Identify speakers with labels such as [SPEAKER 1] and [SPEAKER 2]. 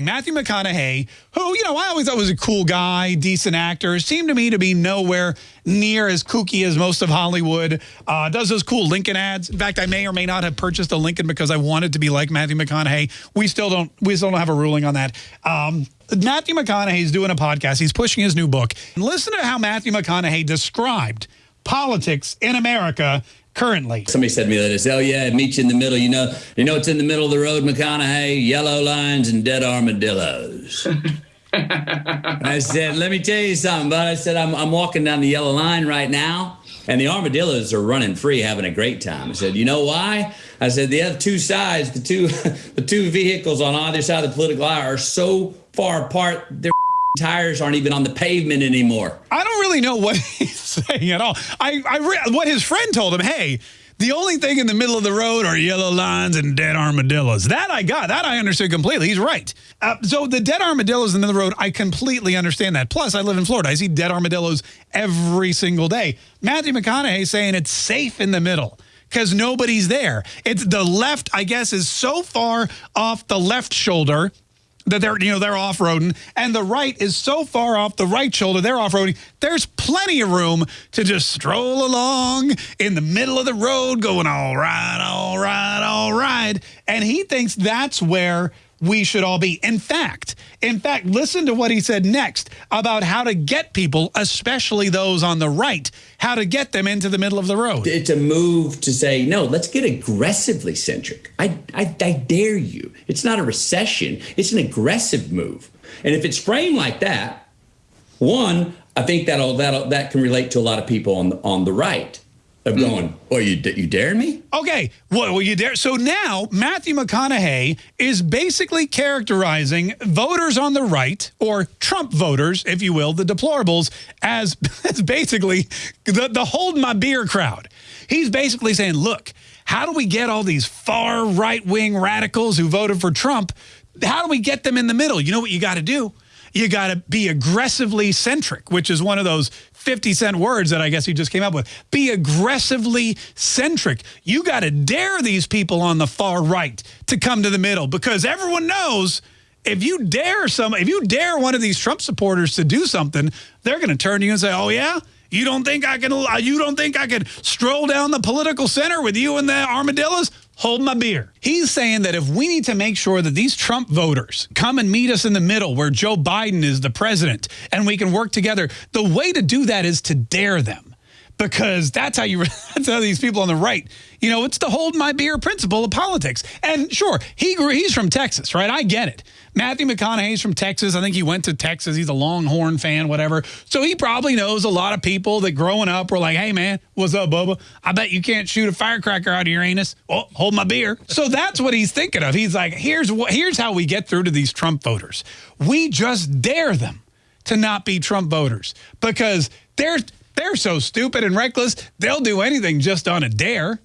[SPEAKER 1] Matthew McConaughey, who, you know, I always thought was a cool guy, decent actor, seemed to me to be nowhere near as kooky as most of Hollywood. Uh, does those cool Lincoln ads. In fact, I may or may not have purchased a Lincoln because I wanted to be like Matthew McConaughey. We still don't, we still don't have a ruling on that. Um, Matthew McConaughey is doing a podcast. He's pushing his new book. And listen to how Matthew McConaughey described politics in America currently.
[SPEAKER 2] Somebody said to me that oh yeah, meet you in the middle. You know, you know it's in the middle of the road, McConaughey, yellow lines and dead armadillos. I said, let me tell you something, but I said, I'm, I'm walking down the yellow line right now, and the armadillos are running free, having a great time. I said, you know why? I said, the other two sides, the two, the two vehicles on either side of the political aisle are so far apart, their tires aren't even on the pavement anymore.
[SPEAKER 1] I don't really know what he's saying at all. I, I what his friend told him, hey, the only thing in the middle of the road are yellow lines and dead armadillos. That I got. That I understood completely. He's right. Uh, so the dead armadillos in the road, I completely understand that. Plus, I live in Florida. I see dead armadillos every single day. Matthew McConaughey saying it's safe in the middle because nobody's there. It's the left, I guess, is so far off the left shoulder that they're you know they're off-roading and the right is so far off the right shoulder they're off-roading there's plenty of room to just stroll along in the middle of the road going all right all right all right and he thinks that's where we should all be. In fact, in fact, listen to what he said next about how to get people, especially those on the right, how to get them into the middle of the road.
[SPEAKER 2] It's a move to say, no, let's get aggressively centric. I, I, I dare you. It's not a recession. It's an aggressive move. And if it's framed like that, one, I think that'll, that'll, that can relate to a lot of people on the, on the right of hmm. going, oh, you, you dare me?
[SPEAKER 1] Okay, well, well, you dare. So now Matthew McConaughey is basically characterizing voters on the right, or Trump voters, if you will, the deplorables, as, as basically the, the hold my beer crowd. He's basically saying, look, how do we get all these far right-wing radicals who voted for Trump? How do we get them in the middle? You know what you got to do? you got to be aggressively centric, which is one of those 50 cent words that I guess he just came up with. Be aggressively centric. You got to dare these people on the far right to come to the middle because everyone knows if you dare some, if you dare one of these Trump supporters to do something, they're going to turn to you and say, oh, yeah? You don't think I can, you don't think I could stroll down the political center with you and the armadillos? Hold my beer. He's saying that if we need to make sure that these Trump voters come and meet us in the middle where Joe Biden is the president and we can work together, the way to do that is to dare them because that's how you that's how these people on the right you know it's the hold my beer principle of politics. And sure he grew he's from Texas right? I get it. Matthew McConaughey's from Texas. I think he went to Texas. He's a Longhorn fan whatever. So he probably knows a lot of people that growing up were like hey man what's up Bubba? I bet you can't shoot a firecracker out of your anus. Oh hold my beer. So that's what he's thinking of. He's like here's what here's how we get through to these Trump voters. We just dare them to not be Trump voters because they're they're so stupid and reckless, they'll do anything just on a dare.